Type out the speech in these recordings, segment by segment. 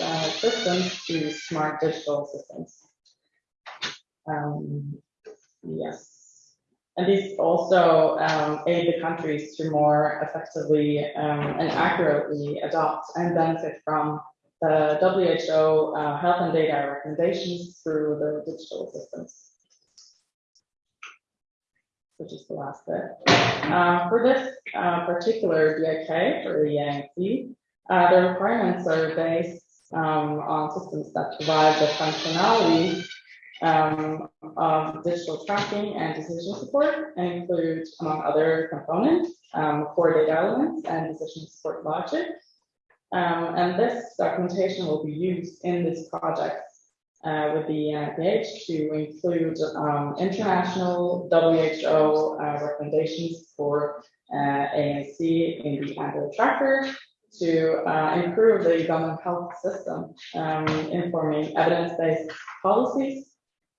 uh, systems to smart digital systems. Um, yes. And these also um, aid the countries to more effectively um, and accurately adopt and benefit from the WHO uh, health and data recommendations through the digital systems. Which is the last bit. Uh, for this uh, particular DIK, for the ANC, uh, the requirements are based um, on systems that provide the functionality um, of digital tracking and decision support and include, among other components, um, core data elements and decision support logic. Um, and this documentation will be used in this project uh, with the NIH to include um, international WHO uh, recommendations for uh, ANC in the Android tracker to uh, improve the government health system, um, informing evidence-based policies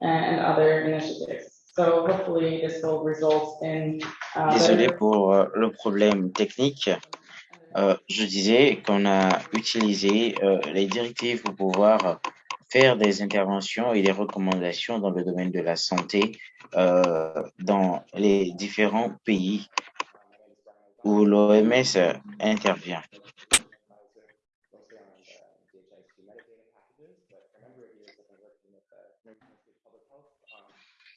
and other initiatives. So hopefully this will result in. Uh, Désolé pour euh, le problème technique. Euh, je disais qu'on a utilisé euh, les directives pour pouvoir faire des interventions et des recommandations dans le domaine de la santé euh, dans les différents pays où l'OMS intervient.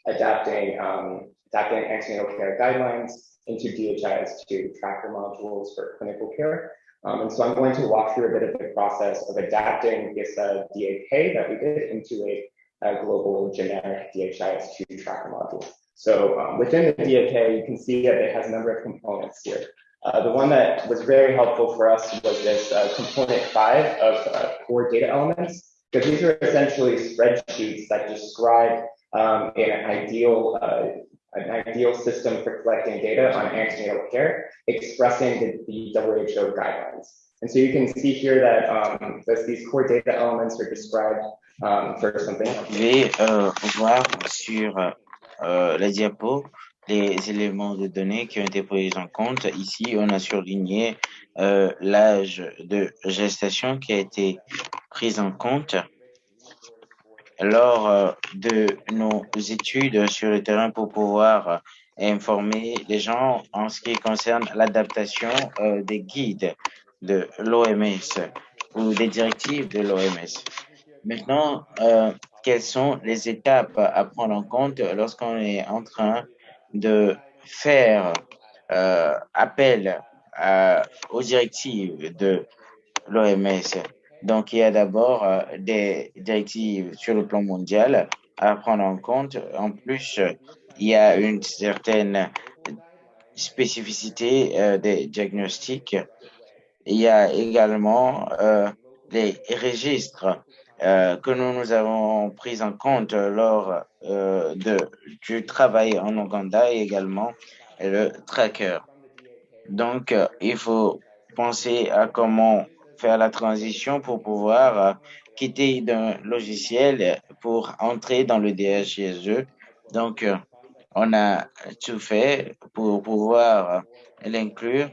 Adapting um, adapting antenatal care guidelines into DHIS2 tracker modules for clinical care. Um, and so I'm going to walk through a bit of the process of adapting this DAK that we did into a, a global generic DHIS2 tracker module. So um, within the DAK, you can see that it has a number of components here. Uh, the one that was very helpful for us was this uh, component five of uh, core data elements, because these are essentially spreadsheets that describe um, an ideal uh, an ideal system for collecting data on antenatal care, expressing the, the WHO guidelines. And so you can see here that um, these core data elements are described um, for something. Vous pouvez euh, voir sur euh, la diapo les éléments de données qui ont été pris en compte. Ici, on a surligné euh, l'âge de gestation qui a été pris en compte lors euh, de nos études sur le terrain pour pouvoir euh, informer les gens en ce qui concerne l'adaptation euh, des guides de l'OMS ou des directives de l'OMS. Maintenant, quelles sont les étapes à prendre en compte lorsqu'on est en train de faire appel aux directives de l'OMS donc, il y a d'abord euh, des directives sur le plan mondial à prendre en compte. En plus, il y a une certaine spécificité euh, des diagnostics. Il y a également euh, les registres que nous, nous avons pris en compte lors de, du travail en Ouganda et également le tracker. Donc, il faut penser à comment faire la transition pour pouvoir euh, quitter d'un logiciel pour entrer dans le DHISE. Donc, euh, on a tout fait pour pouvoir l'inclure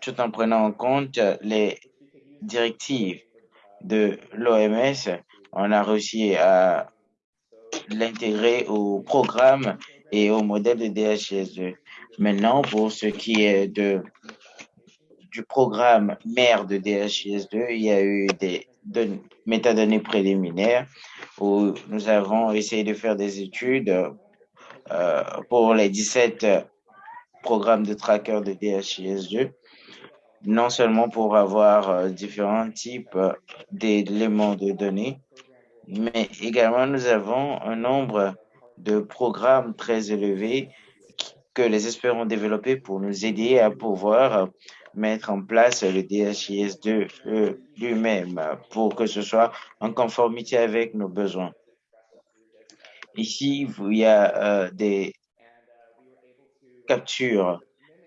tout en prenant en compte les directives de l'OMS. On a réussi à l'intégrer au programme et au modèle de DHIS2. Maintenant, pour ce qui est de programme mère de DHIS2, il y a eu des métadonnées préliminaires où nous avons essayé de faire des études euh, pour les 17 programmes de tracker de DHIS2, non seulement pour avoir euh, différents types d'éléments de données, mais également nous avons un nombre de programmes très élevés que les experts ont développés pour nous aider à pouvoir mettre en place le DHIS2 euh, lui-même pour que ce soit en conformité avec nos besoins. Ici, il y a euh, des captures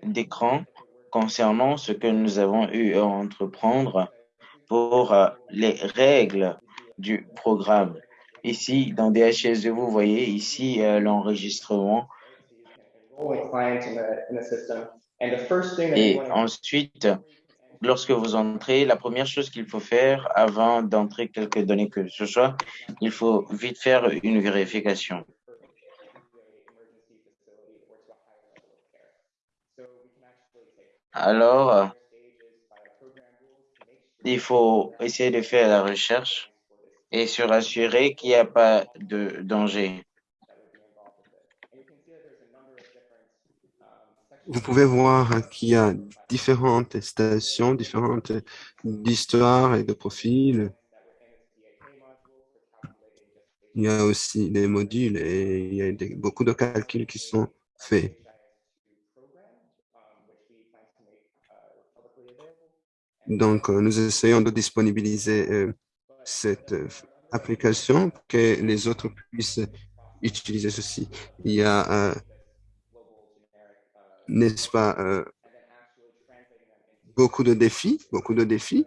d'écran concernant ce que nous avons eu à entreprendre pour euh, les règles du programme. Ici, dans DHIS2, vous voyez ici l'enregistrement et ensuite, lorsque vous entrez, la première chose qu'il faut faire avant d'entrer quelques données que ce soit, il faut vite faire une vérification. Alors, il faut essayer de faire la recherche et se rassurer qu'il n'y a pas de danger. Vous pouvez voir qu'il y a différentes stations, différentes d'histoire et de profils. Il y a aussi des modules et il y a beaucoup de calculs qui sont faits. Donc, euh, nous essayons de disponibiliser euh, cette euh, application pour que les autres puissent utiliser ceci. Il y a, n'est-ce pas, beaucoup de défis, beaucoup de défis.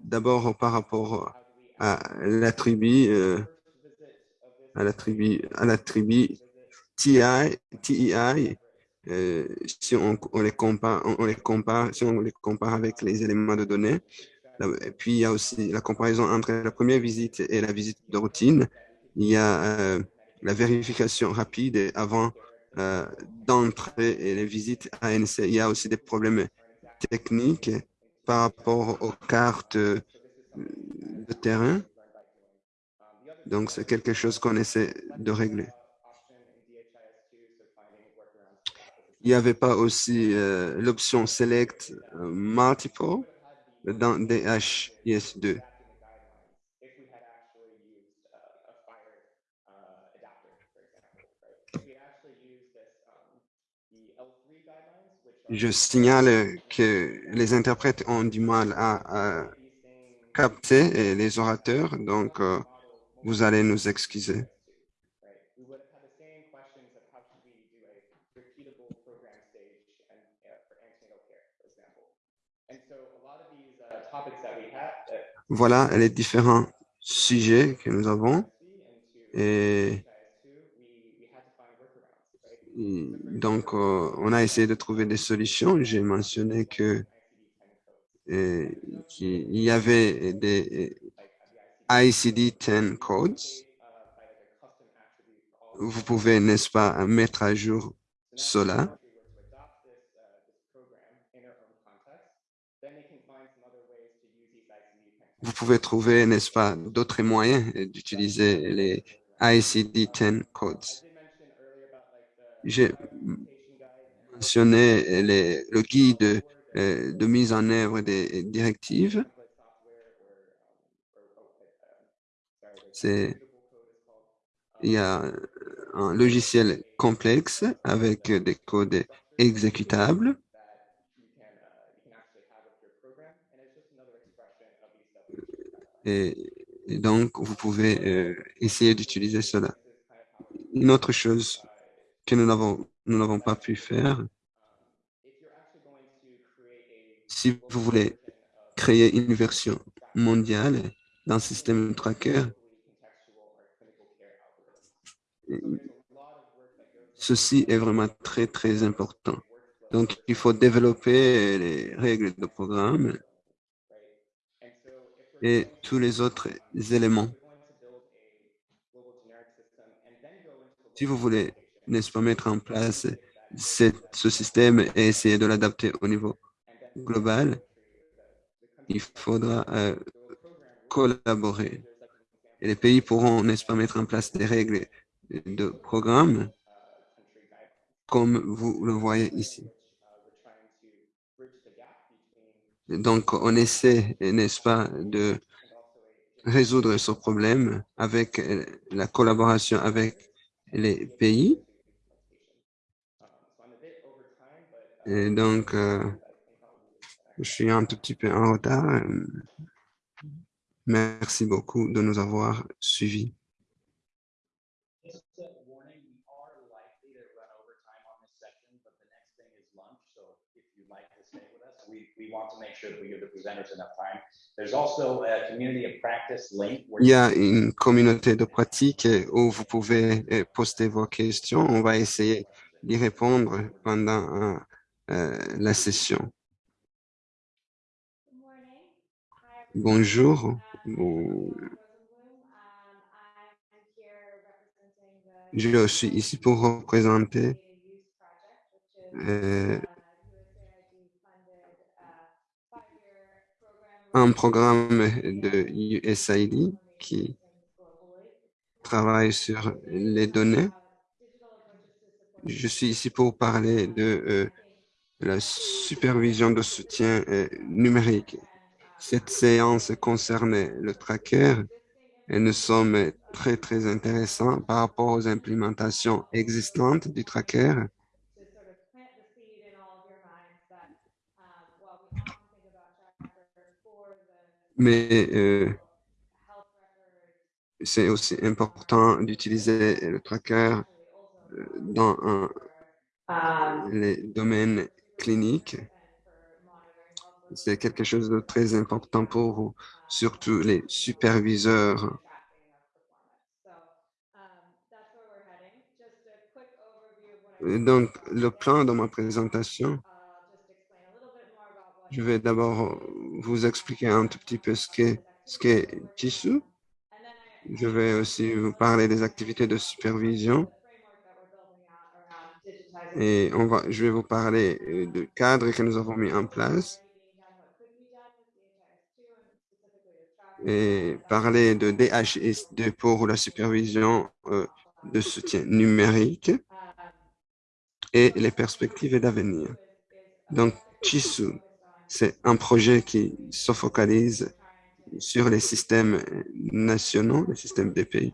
D'abord, par rapport à l'attribut, à l'attribut, à l'attribut TI, TEI, euh, si on, les compare, on, les compare, si on les compare avec les éléments de données. Puis, il y a aussi la comparaison entre la première visite et la visite de routine. Il y a euh, la vérification rapide avant euh, d'entrer et les visites ANC. Il y a aussi des problèmes techniques par rapport aux cartes de terrain. Donc, c'est quelque chose qu'on essaie de régler. Il n'y avait pas aussi euh, l'option Select euh, Multiple dans DHIS2. Je signale que les interprètes ont du mal à, capter les orateurs, donc euh, vous allez nous excuser. Voilà les différents sujets que nous avons. Et donc, euh, on a essayé de trouver des solutions. J'ai mentionné que euh, qu'il y avait des ICD-10 codes. Vous pouvez, n'est-ce pas, mettre à jour cela. vous pouvez trouver, n'est-ce pas, d'autres moyens d'utiliser les ICD-10 codes. J'ai mentionné le guide euh, de mise en œuvre des directives. Il y a un logiciel complexe avec des codes exécutables Et, donc, vous pouvez euh, essayer d'utiliser cela. Une autre chose que nous n'avons pas pu faire, si vous voulez créer une version mondiale d'un système tracker, ceci est vraiment très, très important. Donc, il faut développer les règles de programme et tous les autres éléments. Si vous voulez, n'est-ce pas, mettre en place ce système et essayer de l'adapter au niveau global, il faudra euh, collaborer. Et les pays pourront, n'est-ce pas, mettre en place des règles de programme comme vous le voyez ici. Donc, on essaie, n'est-ce pas, de résoudre ce problème avec la collaboration avec les pays. Et donc, euh, je suis un tout petit peu en retard. Merci beaucoup de nous avoir suivis. Il y a une communauté de pratique où vous pouvez euh, poster vos questions. On va essayer d'y répondre pendant euh, la session. Bonjour. Bon- Je suis ici pour représenter euh, un programme de USAID qui travaille sur les données. Je suis ici pour parler de euh, la supervision de soutien numérique. Cette séance concerne le tracker et nous sommes très, très intéressants par rapport aux implémentations existantes du tracker. Mais euh, c'est aussi important d'utiliser le tracker euh, dans un- les domaines cliniques. C'est quelque chose de très important pour surtout les superviseurs. Donc, le plan de ma présentation, je vais d'abord vous expliquer un tout petit peu ce qu'est ce qu'est Tissu. Je vais aussi vous parler des activités de supervision et on va, je vais vous parler euh, du cadre que nous avons mis en place et parler de DHS2 pour la supervision euh, de soutien numérique et les perspectives d'avenir. Donc, Chisu, c'est un projet qui se focalise sur les systèmes nationaux, les systèmes des pays.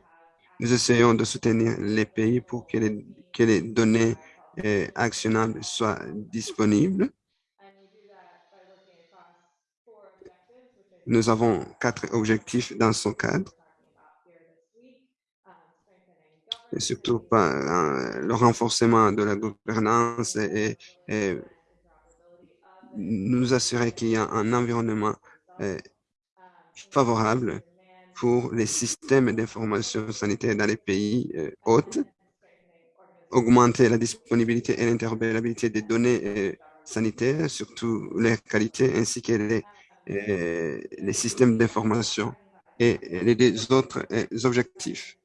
Nous essayons de soutenir les pays pour que les, que les données actionnables soient disponibles. Nous avons quatre objectifs dans ce cadre. Surtout pas, euh, le renforcement de la gouvernance et, et nous assurer qu'il y a un environnement euh, favorable pour les systèmes d'information sanitaire dans les pays euh, hôtes, augmenter la disponibilité et l'interopérabilité des données euh, sanitaires, surtout leur qualité, ainsi que les, euh, les systèmes d'information et les autres euh, objectifs.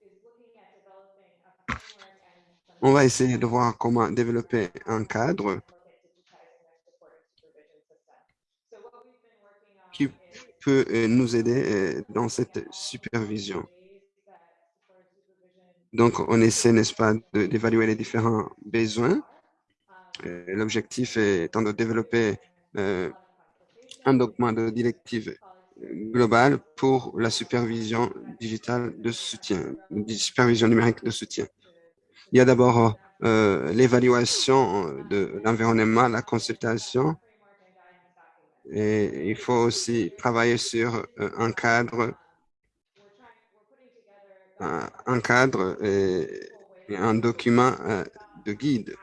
On va essayer de voir comment développer un cadre qui peut nous aider dans cette supervision. Donc, on essaie, n'est-ce pas, d'évaluer les différents besoins. Euh, L'objectif étant de développer euh, un document de directive globale pour la supervision digitale de soutien, supervision numérique de soutien. Il y a d'abord euh, l'évaluation de l'environnement, la consultation, et il faut aussi travailler sur un cadre, un, cadre et, un document euh, de guide.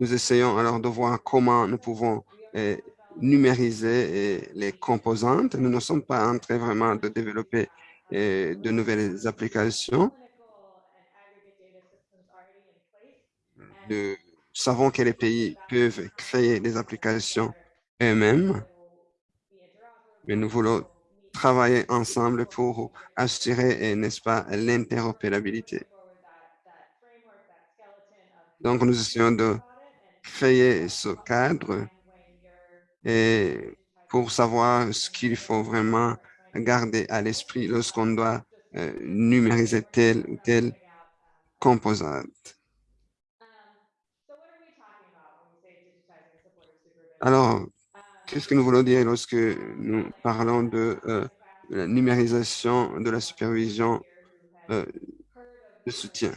Nous essayons alors de voir comment nous pouvons euh, numériser euh, les composantes. Nous ne sommes pas en train vraiment de développer de nouvelles applications. Nous savons que les pays peuvent créer des applications eux-mêmes, mais nous voulons travailler ensemble pour assurer, n'est-ce pas, l'interopérabilité. Donc, nous essayons de créer ce cadre et pour savoir ce qu'il faut vraiment garder à l'esprit lorsqu'on doit euh, numériser telle ou telle composante. Alors, qu'est-ce que nous voulons dire lorsque nous parlons de euh, la numérisation de la supervision euh, de soutien?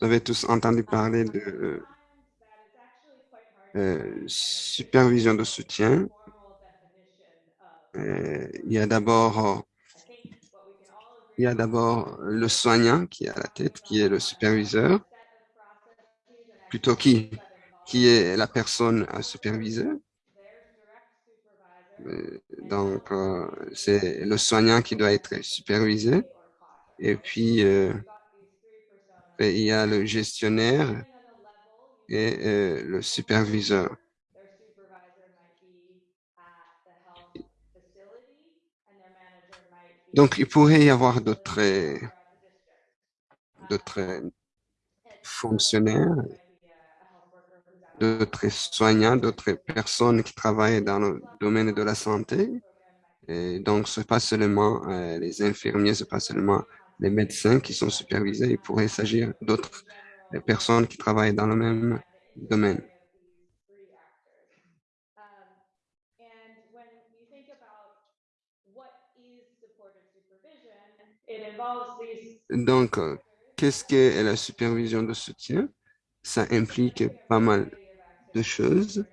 Vous avez tous entendu parler de euh, supervision de soutien. Il y a d'abord il y a d'abord le soignant qui est à la tête, qui est le superviseur, plutôt qui, qui est la personne à superviser. Euh, Donc, euh, c'est le soignant qui doit être supervisé. Et puis, euh, il y a le gestionnaire et le superviseur. Donc, il pourrait y avoir d'autres fonctionnaires, d'autres soignants, d'autres personnes qui travaillent dans le domaine de la santé. Et donc, ce n'est pas seulement euh, les infirmiers, ce n'est pas seulement les médecins qui sont supervisés. Il pourrait s'agir d'autres euh, personnes qui travaillent dans le même domaine. Donc, euh, qu'est-ce qu'est la supervision de soutien? Ça implique pas mal choses.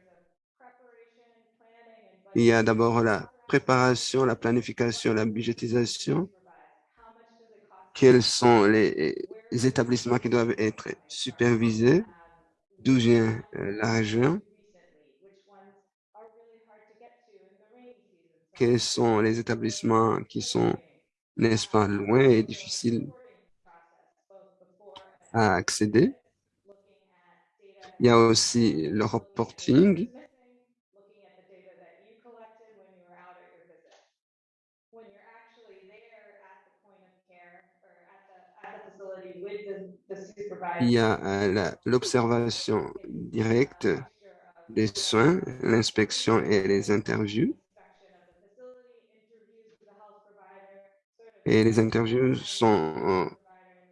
Il y a d'abord la préparation, la planification, la budgétisation. Quels sont les, les établissements qui doivent être supervisés? D'où vient euh, l'argent? Quels sont les établissements qui sont, n'est-ce pas, loin et difficiles à accéder? Il y a aussi le reporting. Il y a euh, l'observation directe des soins, l'inspection et les interviews. Et les interviews sont euh,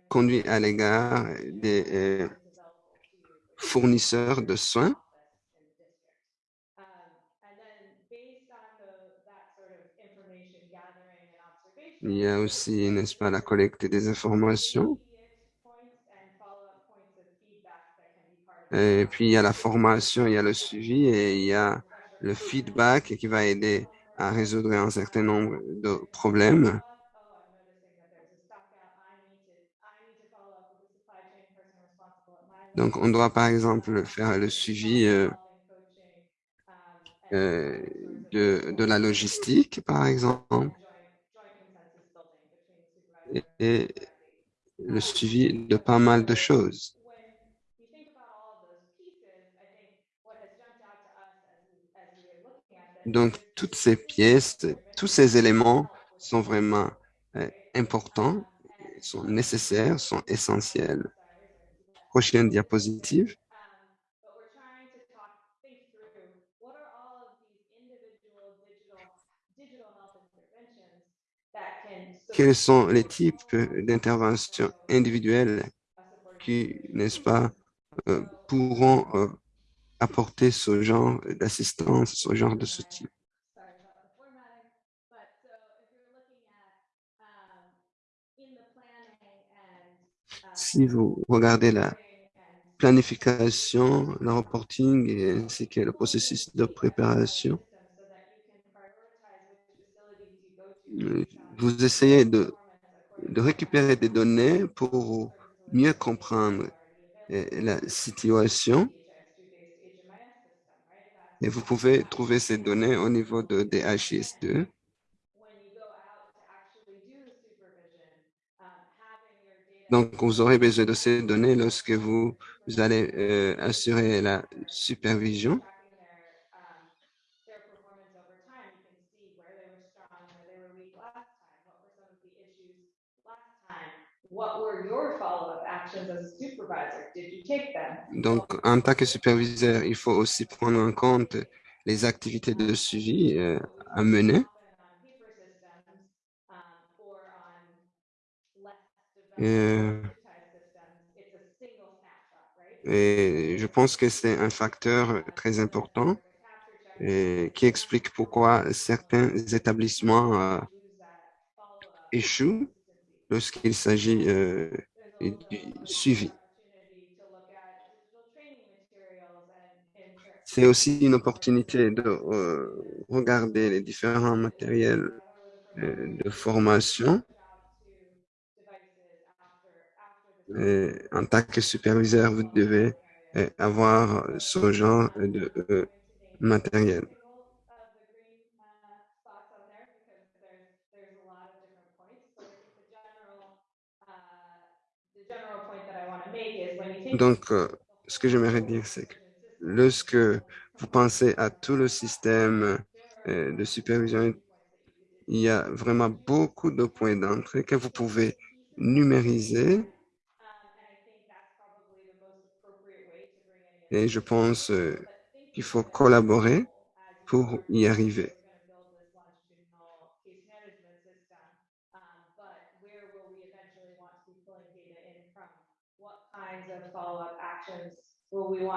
conduites à l'égard des euh, fournisseurs de soins. Il y a aussi, n'est-ce pas, la collecte des informations. Et puis, il y a la formation, il y a le suivi et il y a le feedback qui va aider à résoudre un certain nombre de problèmes. oh, I'm noticing that there's a stock out, I need to, I need to follow up with the supply chain person responsible at my. Donc, on doit par exemple faire le suivi euh, euh, de, la logistique, par exemple, et, le suivi de pas mal de choses. Donc, toutes ces pièces, tous ces éléments sont vraiment euh, importants, sont nécessaires, sont essentiels. Prochaine diapositive. Quels sont les types d'interventions individuelles qui, n'est-ce pas, euh, pourront euh, apporter ce genre d'assistance, ce genre de soutien? Si vous regardez la planification, le reporting et ainsi que le processus de préparation, vous essayez de, de récupérer des données pour mieux comprendre euh, la situation DHIS2-based HMIS system, right? That's et vous pouvez trouver ces données au niveau de DHIS2. Donc, vous aurez besoin de ces données lorsque vous, allez euh, assurer la supervision. Donc, en tant que superviseur, il faut aussi prendre en compte les activités de suivi euh, à mener. Right? et je pense que c'est un facteur très important et qui explique pourquoi certains établissements euh, échouent lorsqu'il s'agit euh, du suivi. C'est aussi une opportunité de euh, regarder les différents matériels euh, de formation. en tant que superviseur, vous devez euh, avoir ce genre de euh, matériel. Donc, euh, ce que j'aimerais dire, c'est que lorsque vous pensez à tout le système de supervision, il y a vraiment beaucoup de points d'entrée que vous pouvez numériser Et je pense euh, qu'il faut collaborer pour y arriver.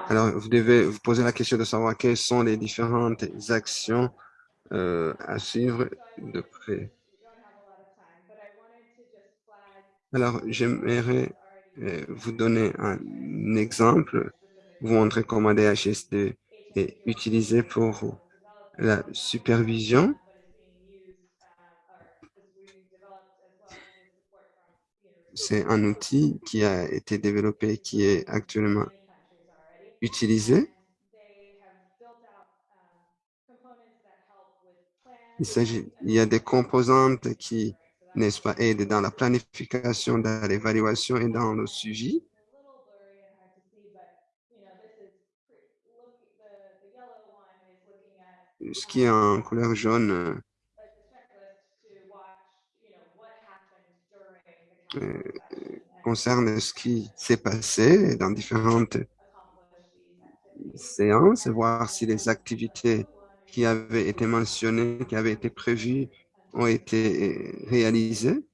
Alors, vous devez vous poser la question de savoir quelles sont les différentes actions euh, à suivre de près. Alors, j'aimerais euh, vous donner un exemple, vous montrer comment DHS2 est utilisé pour la supervision. C'est un outil qui a été développé, qui est actuellement utilisé. Il il y a des composantes qui, n'est-ce pas, aident dans la planification, dans l'évaluation et dans le suivi. Ce qui est en couleur jaune euh, concerne ce qui s'est passé dans différentes séances, voir si les activités qui avaient été mentionnées, qui avaient été prévues, ont été réalisées.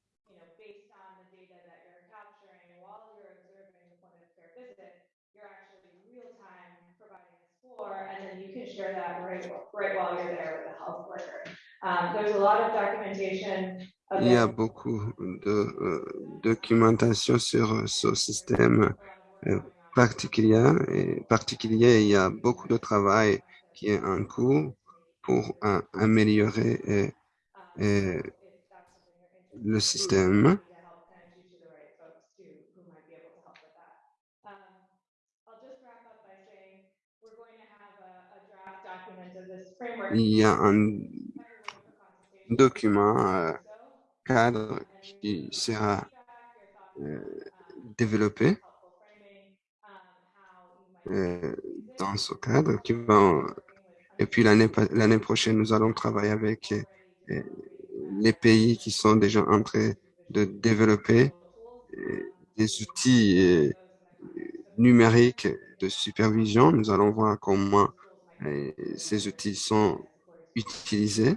Il y a beaucoup de euh, documentation sur ce système euh, particulier, et particulier. Il y a beaucoup de travail qui est en cours pour euh, améliorer le système. Il y a un document euh, cadre qui sera euh, développé euh, dans ce cadre qui va et puis l'année prochaine nous allons travailler avec les pays qui sont déjà en train de développer des outils numériques de supervision. Nous allons voir comment ces outils sont utilisés.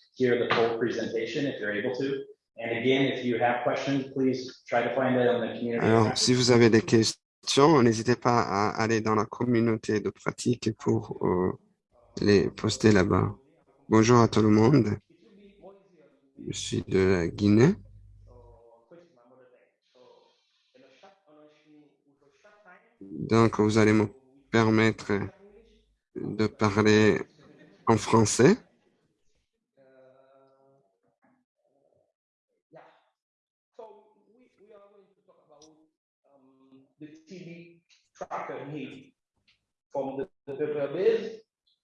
hear the full presentation if you're able to. And again, if you have questions, please try to find it on the community. Alors, si vous avez des questions, n'hésitez pas à aller dans la communauté de pratique pour euh, les poster là-bas. Bonjour à tout le monde. Je suis de la Guinée. Donc, vous allez me permettre de parler en français. Tracker from the, the database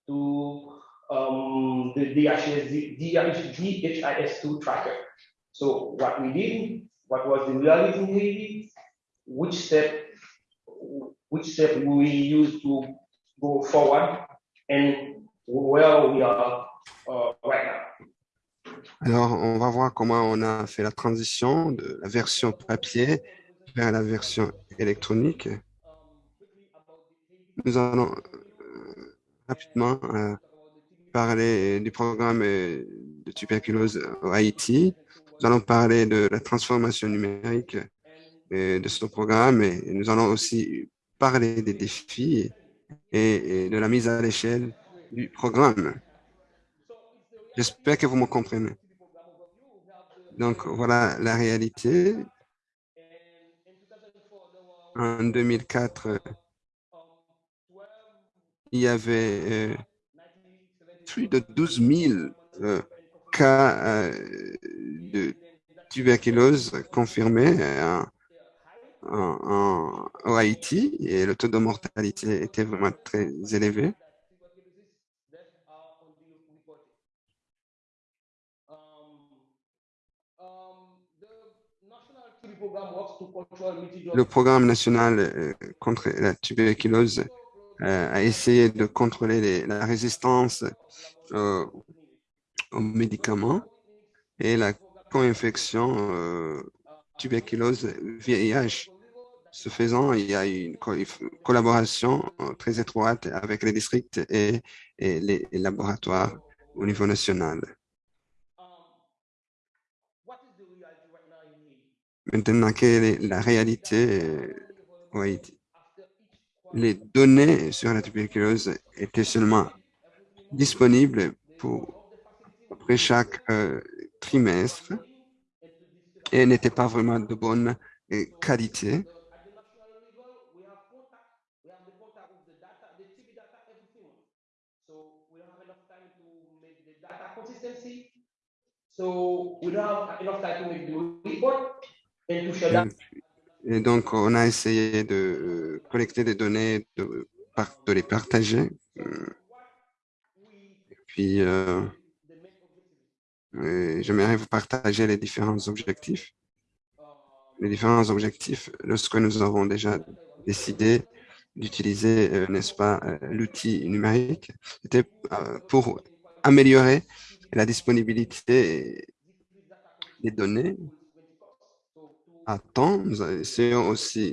to um, the DHIS, DHIS2 tracker. So what we did, what was the reality which step, which step we use to go forward, and where we are uh, right now. Alors, on va voir comment on a fait la transition de la version papier vers la version électronique. Nous allons euh, rapidement euh, parler du programme euh, de tuberculose au Haïti. Nous allons parler de la transformation numérique de ce programme et nous allons aussi parler des défis et de la mise à l'échelle du programme. J'espère que vous me comprenez. Donc, voilà la réalité En 2004, il y avait euh, plus de 12 000 euh, cas euh, de tuberculose confirmés en, Haïti et le taux de mortalité était vraiment très élevé. Le programme national contre la tuberculose euh, a essayé de contrôler les- la résistance euh, aux médicaments et la co-infection euh, tuberculose VIH. Ce faisant, il y a une co- collaboration très étroite avec les districts et, et les laboratoires au niveau national. Maintenant, quelle est la réalité au Haïti? Les données sur la tuberculose étaient seulement disponibles pour après chaque euh, trimestre et n'étaient pas vraiment de bonne euh, qualité. Et donc, on a essayé de euh, collecter des données, de, les partager. Et puis, euh, j'aimerais vous partager les différents objectifs. Les différents objectifs, lorsque nous avons déjà décidé d'utiliser, euh, n'est-ce pas, l'outil numérique, c'était pour améliorer la disponibilité des données à. Nous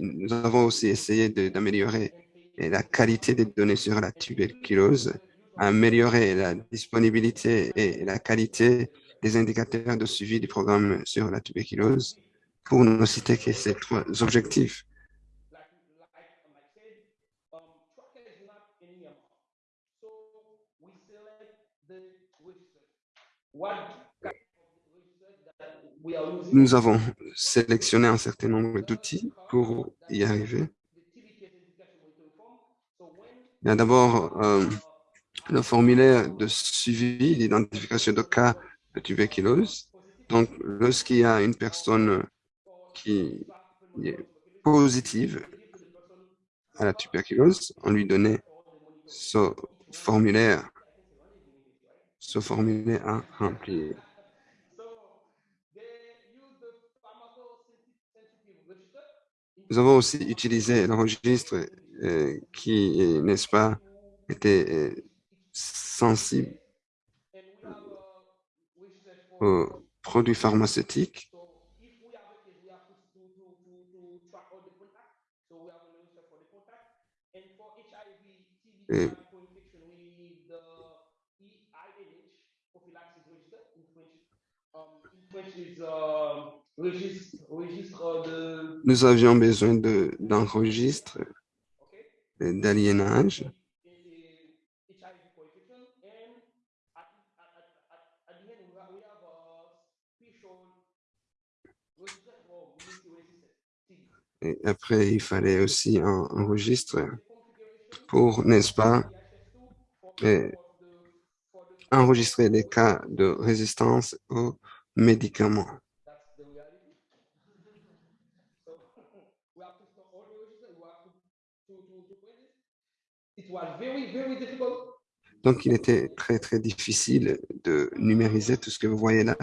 nous avons aussi essayé d'améliorer la qualité des données sur la tuberculose, améliorer la disponibilité et la qualité des indicateurs de suivi du programme sur la tuberculose, pour ne citer que ces trois objectifs. Nous avons sélectionné un certain nombre d'outils pour y arriver. Il y a d'abord euh, le formulaire de suivi d'identification de cas de tuberculose. Donc, lorsqu'il y a une personne qui est positive à la tuberculose, on lui donnait ce formulaire, ce formulaire à remplir. so they use the pharmacosensitive register Nous avons aussi utilisé le registre euh, qui, est, n'est-ce pas, était euh, sensible aux produits pharmaceutiques. So registre, registre de, Nous avions besoin de- d'un registre okay, euh, d'aliénage. Et après, il fallait aussi un, un registre pour, n'est-ce pas, enregistrer les cas de résistance aux médicaments. That's the reality. so we have to store all the register, we have to, to, to, to print it. It was very, very difficult. Donc, il était très, très difficile de numériser tout ce que vous voyez là.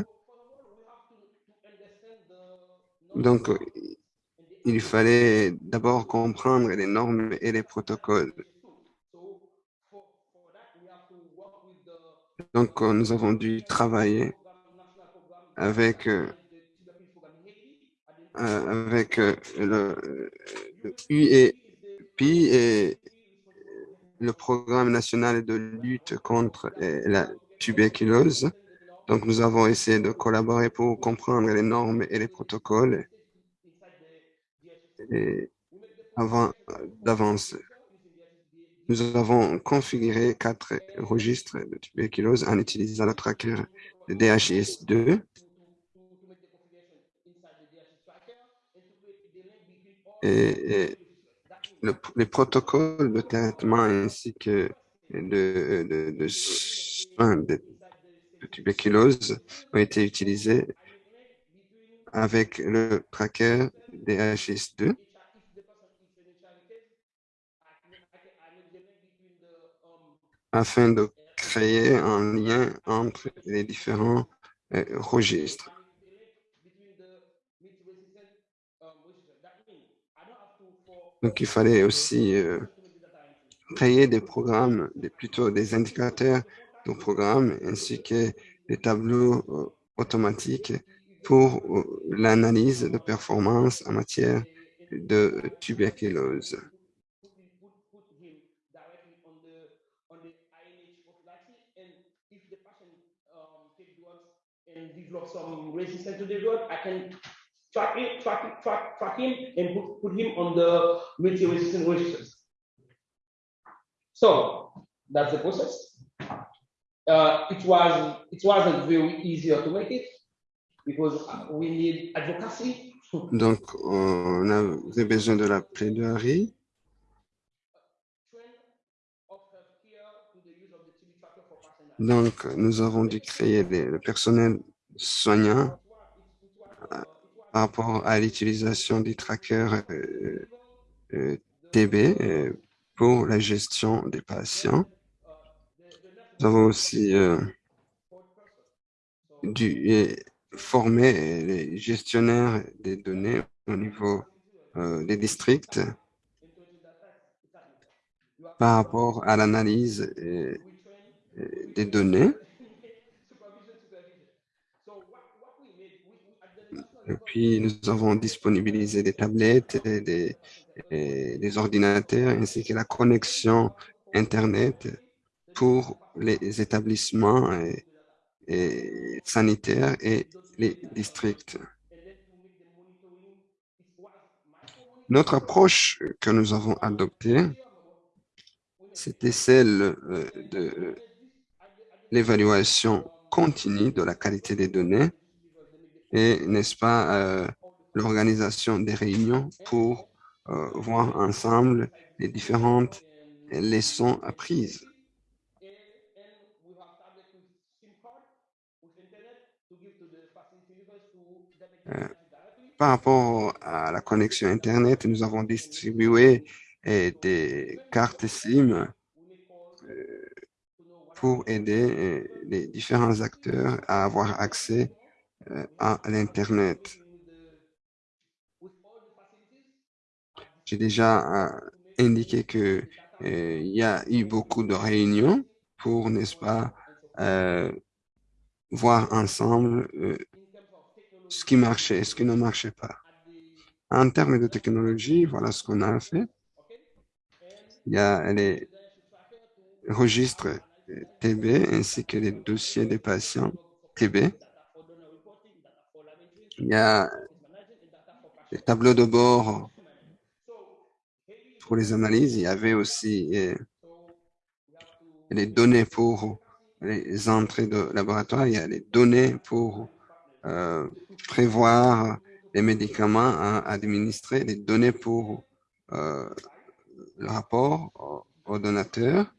Donc, il fallait d'abord comprendre les normes et les protocoles. Donc, nous avons dû travailler avec, euh, avec euh, le, le UEP et le programme national de lutte contre euh, la tuberculose. Donc, nous avons essayé de collaborer pour comprendre les normes et les protocoles et avant d'avance. Nous avons configuré quatre registres de tuberculose en utilisant le tracker de DHIS2 to, to, to make the configuration inside the DHS tracker and to create the link between all et, et le- les protocoles de traitement ainsi que de, de, de soins de, tuberculose ont été utilisés avec le tracker DHS2 afin de créer un lien entre les différents euh, registres. Donc, il fallait aussi euh, créer des programmes, des, plutôt des indicateurs de programmes, ainsi que des tableaux euh, automatiques pour euh, l'analyse de performance en matière de tuberculose. Resistance track it, track track, track him and put, put him on the multi-resistant resistance. So that's the process. Uh, it was it wasn't very easy automated because we need advocacy. Donc, on avait besoin de la plaidoirie. Donc, nous avons dû créer les- le personnel soignant par rapport à l'utilisation des trackers euh, euh, TB euh, pour la gestion des patients. Nous avons aussi dû former les gestionnaires des données au niveau des districts par rapport à l'analyse des données. Et puis, nous avons disponibilisé des tablettes, et des, ordinateurs, ainsi que la connexion Internet pour les établissements sanitaires et les districts. Notre approche que nous avons adoptée, c'était celle euh, de l'évaluation continue de la qualité des données et, n'est-ce pas, euh, l'organisation des réunions pour euh, voir ensemble les différentes leçons apprises. Euh, Par rapport à la connexion Internet, nous avons distribué des cartes SIM pour aider les différents acteurs à avoir accès à l'Internet. J'ai déjà euh, indiqué que euh, il y a eu beaucoup de réunions pour, n'est-ce pas, euh, voir ensemble euh, ce qui marchait et ce qui ne marchait pas. En termes de technologie, voilà ce qu'on a fait. Il y a les registres euh, TB ainsi que les dossiers des patients TB. Il y a les tableaux de bord pour les analyses. Il y avait aussi euh, les données pour les entrées de laboratoire. Il y a les données pour euh, prévoir les médicaments à administrer, les données pour euh, le rapport au, au donateur,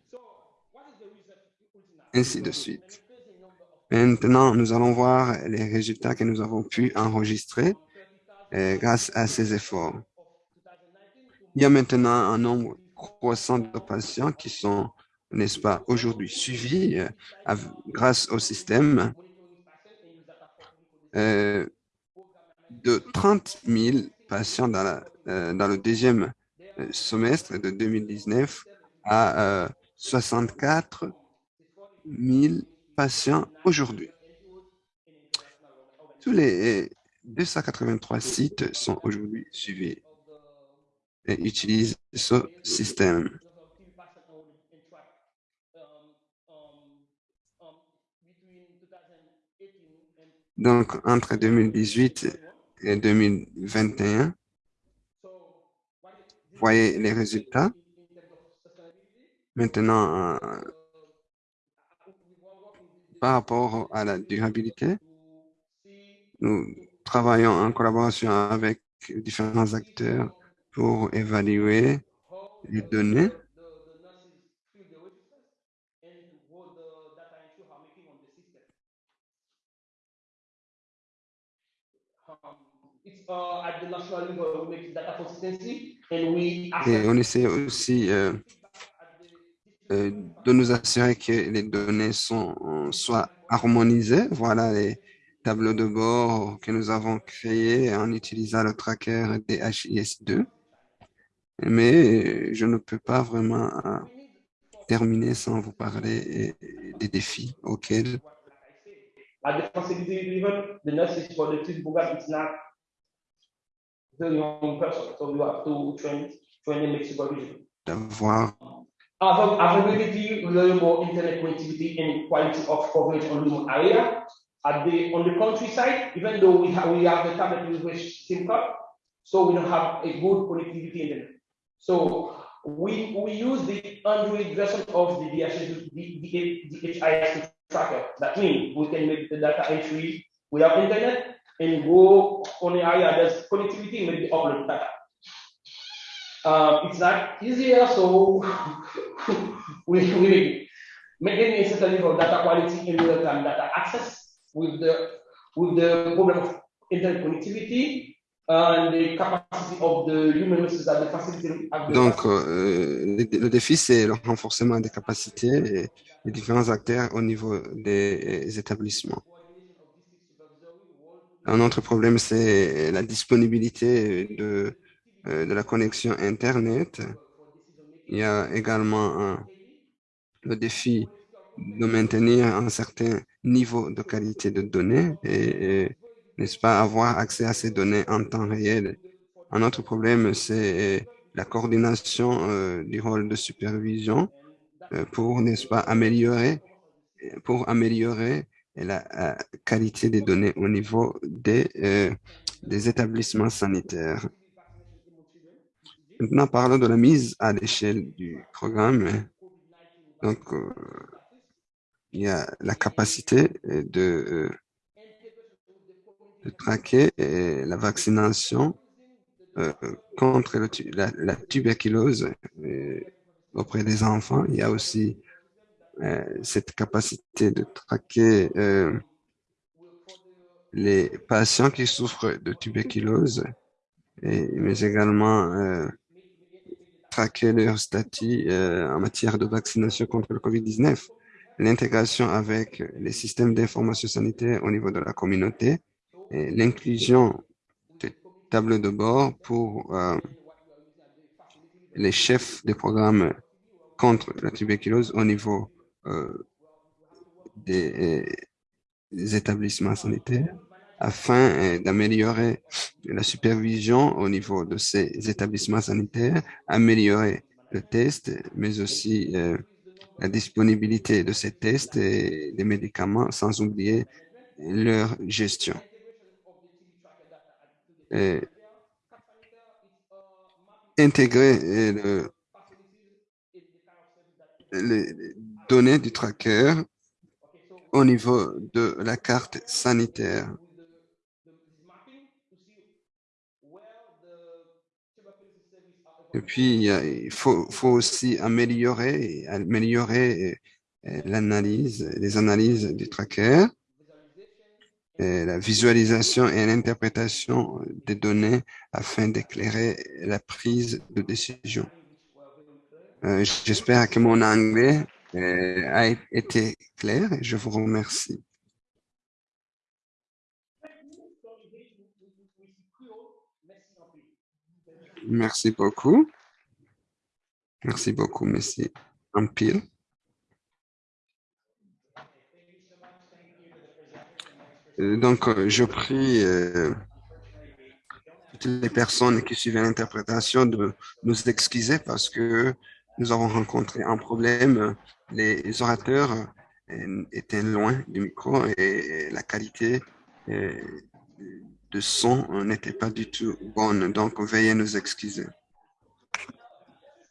ainsi de suite. Maintenant, nous allons voir les résultats que nous avons pu enregistrer euh, grâce à ces efforts. Il y a maintenant un nombre croissant de patients qui sont, n'est-ce pas, aujourd'hui suivis euh, grâce au système euh, de 30 000 patients dans, le deuxième semestre de 2019 à euh, 64 000 aujourd'hui. Tous les euh, 283 sites sont aujourd'hui suivis et utilisent ce système. Donc, entre 2018 et 2021, voyez les résultats. Maintenant, euh, par rapport à la durabilité, nous travaillons en collaboration avec différents acteurs pour évaluer les données. Et on essaie aussi euh, de nous assurer que les données sont, euh, soient harmonisées. Voilà les tableaux de bord que nous avons créés en utilisant le tracker DHIS2. Mais je ne peux pas vraiment euh, terminer sans vous parler euh, des défis auxquels at the facility level, the nurses for the program, it's not the young person, so you have to train, supervision. d'avoir Availability, reliable internet connectivity and quality of coverage on remote area. At the, on the countryside, even though we have, we have the tablet with which SIM card, so we don't have a good connectivity internet. So we, we use the Android version of the DHIS, tracker. That means we can make the data entry without internet and go on the area there's connectivity, maybe upload data. Um, it's not easier, so we, we maintain a certain level of data quality in real time data access with the with the problem of internet connectivity and the capacity of the human resources at the facility. Donc, euh, le, défi, c'est le renforcement des capacités les différents acteurs au niveau des établissements. Un autre problème, c'est la disponibilité de, de la connexion Internet. Il y a également un- le défi de maintenir un certain niveau de qualité de données et, n'est-ce pas, avoir accès à ces données en temps réel. Un autre problème, c'est la coordination euh, du rôle de supervision euh, pour, n'est-ce pas, améliorer, pour améliorer la euh, qualité des données au niveau euh, des établissements sanitaires. Maintenant, parlons de la mise à l'échelle du programme. Donc, euh, il y a la capacité euh, de, euh, de traquer la vaccination contre la, tuberculose auprès des enfants. Il y a aussi cette capacité de traquer les patients qui souffrent de tuberculose, et, mais également traquer leur statut euh, en matière de vaccination contre le COVID-19. L'intégration avec les systèmes d'information sanitaire au niveau de la communauté l'inclusion de tableaux de bord pour euh, les chefs des programmes contre la tuberculose au niveau euh, des établissements sanitaires afin euh, d'améliorer la supervision au niveau de ces établissements sanitaires, améliorer le test, mais aussi euh, la disponibilité de ces tests et des médicaments, sans oublier leur gestion. Intégrer euh, les les données du tracker au niveau de la carte sanitaire. Et puis, il faut, faut aussi améliorer, améliorer euh, l'analyse, les analyses du tracker, la visualisation et l'interprétation des données afin d'éclairer la prise de décision. Euh, J'espère que mon anglais euh, a été clair et je vous remercie. Merci beaucoup. Merci beaucoup, monsieur Ampil. Euh, Donc, euh, je prie euh, toutes les personnes qui suivaient l'interprétation de nous excuser parce que nous avons rencontré un problème. Les orateurs étaient loin du micro et la qualité de son n'était pas du tout bonne. Donc, veuillez nous excuser.